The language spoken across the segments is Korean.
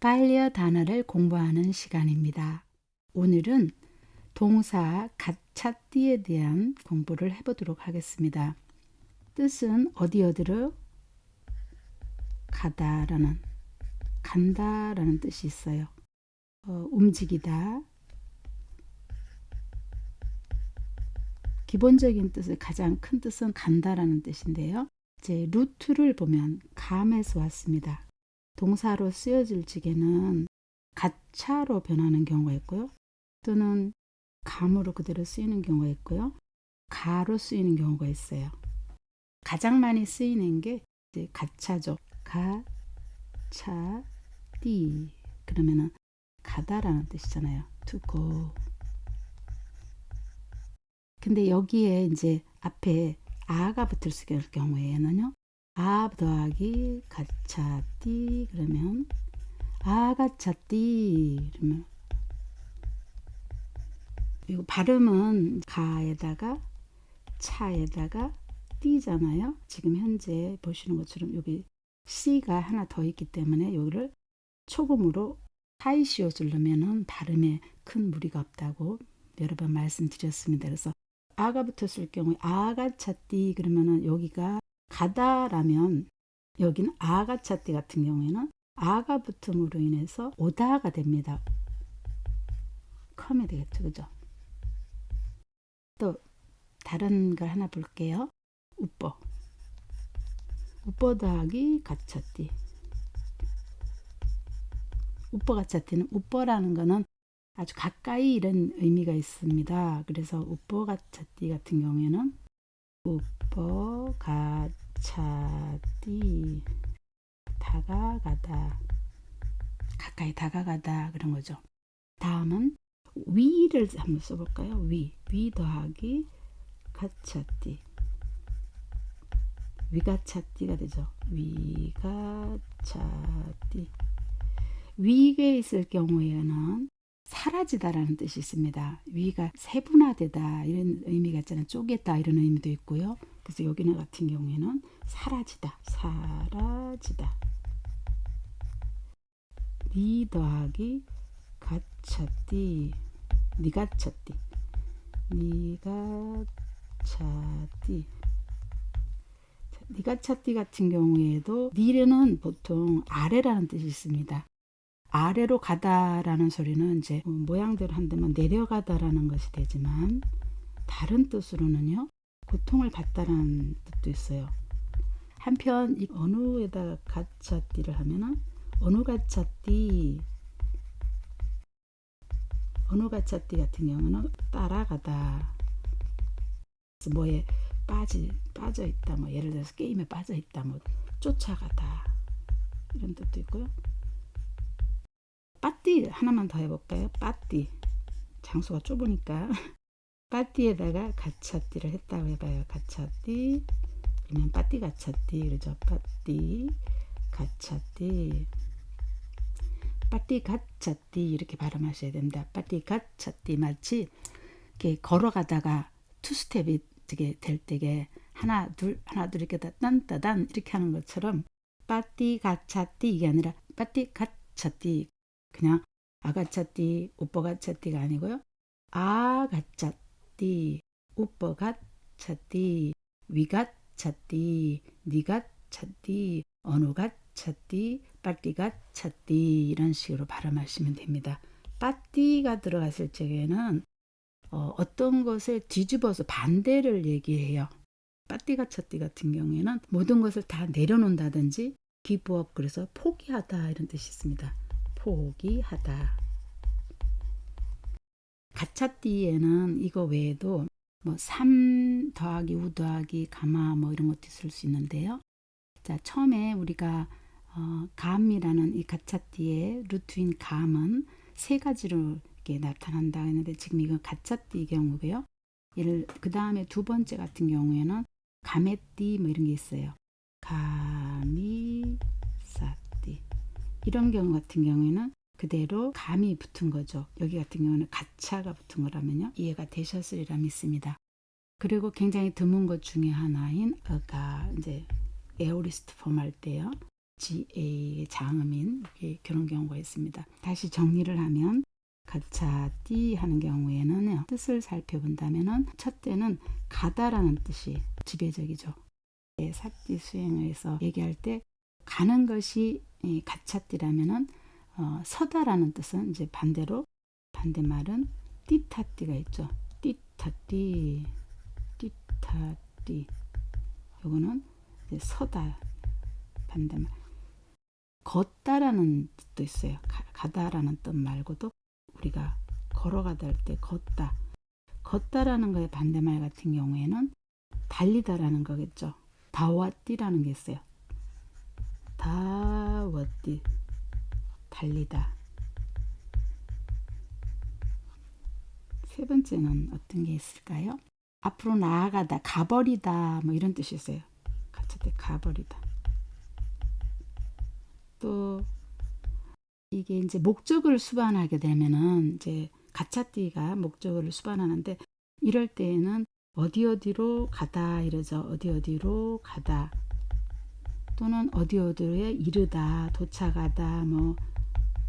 파일리어 단어를 공부하는 시간입니다. 오늘은 동사 가차띠에 대한 공부를 해보도록 하겠습니다. 뜻은 어디 어디로 가다라는 간다라는 뜻이 있어요. 어, 움직이다. 기본적인 뜻을 가장 큰 뜻은 간다라는 뜻인데요. 이제 루트를 보면 감에서 왔습니다. 동사로 쓰여질 적에는 가차로 변하는 경우가 있고요. 또는 감으로 그대로 쓰이는 경우가 있고요. 가로 쓰이는 경우가 있어요. 가장 많이 쓰이는 게 이제 가차죠. 가, 차, 띠. 그러면은 가다라는 뜻이잖아요. to go. 근데 여기에 이제 앞에 아가 붙을 수 있을 경우에는요. 아 더하기 가차띠 그러면 아가차띠 그러면 이거 발음은 가에다가 차에다가 띠잖아요. 지금 현재 보시는 것처럼 여기 C가 하나 더 있기 때문에 여기를 초금으로 하이시옷을 넣으면 발음에 큰 무리가 없다고 여러 번 말씀드렸습니다. 그래서 아가 붙었을 경우에 아가차띠 그러면은 여기가 가다라면 여기는 아가차띠 같은 경우에는 아가 붙음으로 인해서 오다가 됩니다. 컴이 되겠죠. 그죠? 또 다른 걸 하나 볼게요. 우뻐 우뻐 더하기 가차띠 우뻐 가차띠는 우뻐라는 거는 아주 가까이 이런 의미가 있습니다. 그래서 우뻐 가차띠 같은 경우에는 우뻐가차띠 다가가다 가까이 다가가다 그런 거죠. 다음은 위를 한번 써볼까요? 위, 위 더하기 가차띠 위가차띠가 되죠. 위가차띠 위에 있을 경우에는 사라지다라는 뜻이 있습니다. 위가 세분화되다 이런 의미가 있잖아요. 쪼개다 이런 의미도 있고요. 그래서 여기는 같은 경우에는 사라지다, 사라지다. 니 더하기 가차띠, 니가 차띠, 니가 차띠. 니가 차띠 같은 경우에도 니는 보통 아래라는 뜻이 있습니다. 아래로 가다라는 소리는 이제 모양대로 한다면 내려가다라는 것이 되지만 다른 뜻으로는요 고통을 받다라는 뜻도 있어요. 한편 이 어느에다 가차띠를 하면은 어느 가차띠 어느 가차띠 같은 경우는 따라가다 뭐에 빠지 빠져 있다 뭐 예를 들어서 게임에 빠져 있다 뭐 쫓아가다 이런 뜻도 있고요. 빠띠 하나만 더 해볼까요? 빠띠 장소가 좁으니까 빠띠에다가 가차띠를 했다고 해봐요. 가차띠 그러면 빠띠 가차띠 그러죠. 빠띠 가차띠 빠띠 가차띠 이렇게 발음하셔야 됩니다. 빠띠 가차띠 마치 이렇게 걸어가다가 투스텝이 되게 될 때게 하나 둘 하나 둘 이렇게 딴따단 이렇게 하는 것처럼 빠띠 가차띠 이게 아니라 빠띠 가차띠 그냥 아가차띠, 오빠가차띠가 아니고요. 아가차띠, 오빠가차띠, 위가차띠, 니가차띠, 어느가차띠, 빠띠가차띠 이런 식으로 발음하시면 됩니다. 빠띠가 들어갔을 적에는 어, 어떤 것을 뒤집어서 반대를 얘기해요. 빠띠가차띠 같은 경우에는 모든 것을 다 내려놓는다든지 기부업 그래서 포기하다 이런 뜻이 있습니다. 포기하다. 가차띠에는 이거 외에도 뭐3 더하기 우 더하기 가마 뭐 이런 것도 쓸수 있는데요. 자 처음에 우리가 어, 감이라는 이 가차띠의 루트인 감은 세 가지로 이렇게 나타난다 했는데 지금 이건 가차띠 경우고요. 그 다음에 두 번째 같은 경우에는 가메띠 뭐 이런 게 있어요. 가미 이런 경우 같은 경우에는 그대로 감이 붙은 거죠. 여기 같은 경우는 가차가 붙은 거라면요. 이해가 되셨으리라 믿습니다. 그리고 굉장히 드문 것 중에 하나인 어가 이제 에어리스트 폼 할 때요. GA 장음인 그런 경우가 있습니다. 다시 정리를 하면 가차 띠 하는 경우에는 뜻을 살펴본다면 첫 때는 가다라는 뜻이 지배적이죠. 삽디 수행에서 얘기할 때 가는 것이 가차띠라면은 어, 서다라는 뜻은 이제 반대로 반대말은 띠타띠가 있죠. 띠타띠, 띠타띠. 요거는 이제 서다 반대말. 걷다라는 뜻도 있어요. 가, 다라는뜻 말고도 우리가 걸어가다 할 때 걷다. 걷다라는 거의 반대말 같은 경우에는 달리다라는 거겠죠. 다와띠라는 게 있어요. 다와띠 달리다. 세 번째는 어떤 게 있을까요? 앞으로 나아가다, 가버리다 뭐 이런 뜻이 있어요. 때 가버리다. 또 이게 이제 목적을 수반하게 되면은 이제 가차띠가 목적을 수반하는데 이럴 때에는 어디 어디로 가다 이러죠. 어디 어디로 가다 또는 어디 어디에 이르다 도착하다 뭐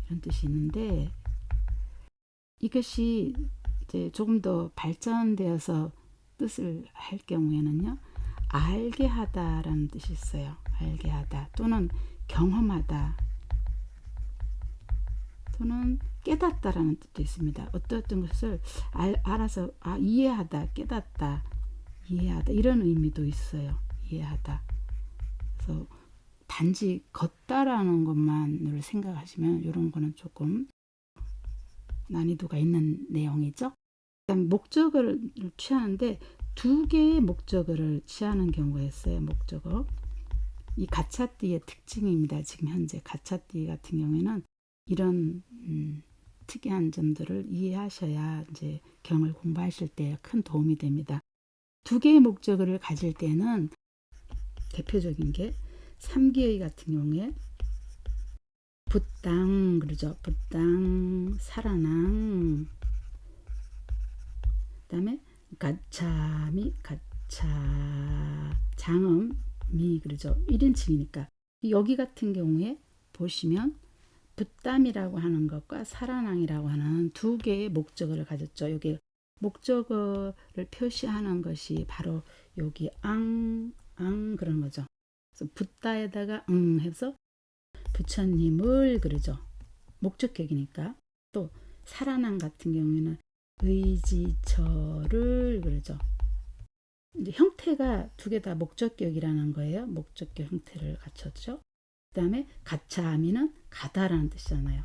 이런 뜻이 있는데 이것이 이제 조금 더 발전되어서 뜻을 할 경우에는요 알게 하다 라는 뜻이 있어요. 알게 하다 또는 경험하다 또는 깨닫다 라는 뜻도 있습니다. 어떤 것을 알, 알아서 아, 이해하다, 깨닫다, 이해하다 이런 의미도 있어요. 이해하다. 그래서 단지 걷다라는 것만을 생각하시면 이런 거는 조금 난이도가 있는 내용이죠. 그다음 목적어를 취하는데 두 개의 목적어를 취하는 경우가 있어요. 목적어. 이 가차띠의 특징입니다. 지금 현재 가차띠 같은 경우에는 이런 음, 특이한 점들을 이해하셔야 이제 경을 공부하실 때 큰 도움이 됩니다. 두 개의 목적어를 가질 때는 대표적인 게 3기의 같은 경우에 붓당 그러죠. 붓당 살아낭 그 다음에 가차미 가차 장음 미 그러죠. 1인칭이니까 여기 같은 경우에 보시면 붓담이라고 하는 것과 살아낭이라고 하는 두 개의 목적어를 가졌죠. 여기 목적어를 표시하는 것이 바로 여기 앙, 앙 그런 거죠. 그래서 붓다에다가 응 해서 부처님을 그러죠. 목적격이니까 또 살아난 같은 경우에는 의지처를 그러죠. 이제 형태가 두 개 다 목적격이라는 거예요. 목적격 형태를 갖췄죠. 그 다음에 가차하미는 가다라는 뜻이잖아요.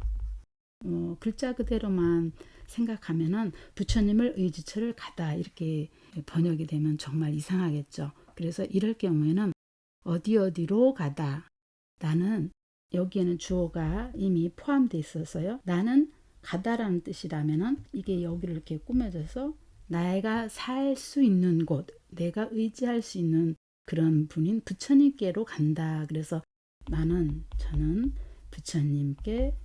어, 글자 그대로만 생각하면은 부처님을 의지처를 가다 이렇게 번역이 되면 정말 이상하겠죠. 그래서 이럴 경우에는 어디 어디로 가다 나는 여기에는 주어가 이미 포함되어 있어서요. 나는 가다라는 뜻이라면은 이게 여기를 이렇게 꾸며져서 내가 살 수 있는 곳, 내가 의지할 수 있는 그런 분인 부처님께로 간다. 그래서 나는 저는 부처님께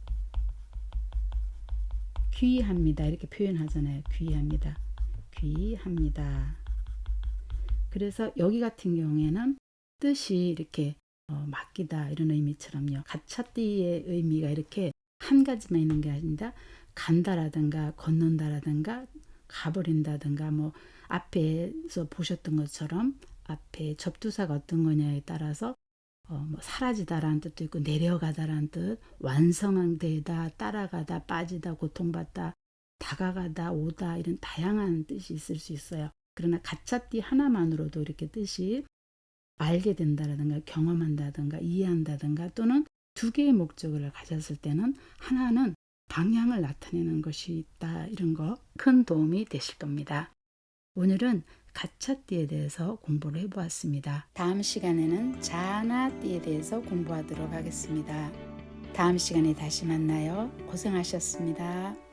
귀합니다. 이렇게 표현하잖아요. 귀합니다. 귀합니다. 그래서 여기 같은 경우에는 뜻이 이렇게 어, 맡기다 이런 의미처럼요. 가차띠의 의미가 이렇게 한 가지만 있는 게 아니라 간다라든가 걷는다라든가 가버린다든가 뭐 앞에서 보셨던 것처럼 앞에 접두사가 어떤 거냐에 따라서 어, 뭐 사라지다라는 뜻도 있고 내려가다라는 뜻, 완성되다, 따라가다, 빠지다, 고통받다, 다가가다, 오다 이런 다양한 뜻이 있을 수 있어요. 그러나 가짜띠 하나만으로도 이렇게 뜻이 알게 된다라든가 경험한다든가 이해한다든가 또는 두 개의 목적을 가졌을 때는 하나는 방향을 나타내는 것이 있다 이런 거 큰 도움이 되실 겁니다. 오늘은 가차띠에 대해서 공부를 해보았습니다. 다음 시간에는 자나띠에 대해서 공부하도록 하겠습니다. 다음 시간에 다시 만나요. 고생하셨습니다.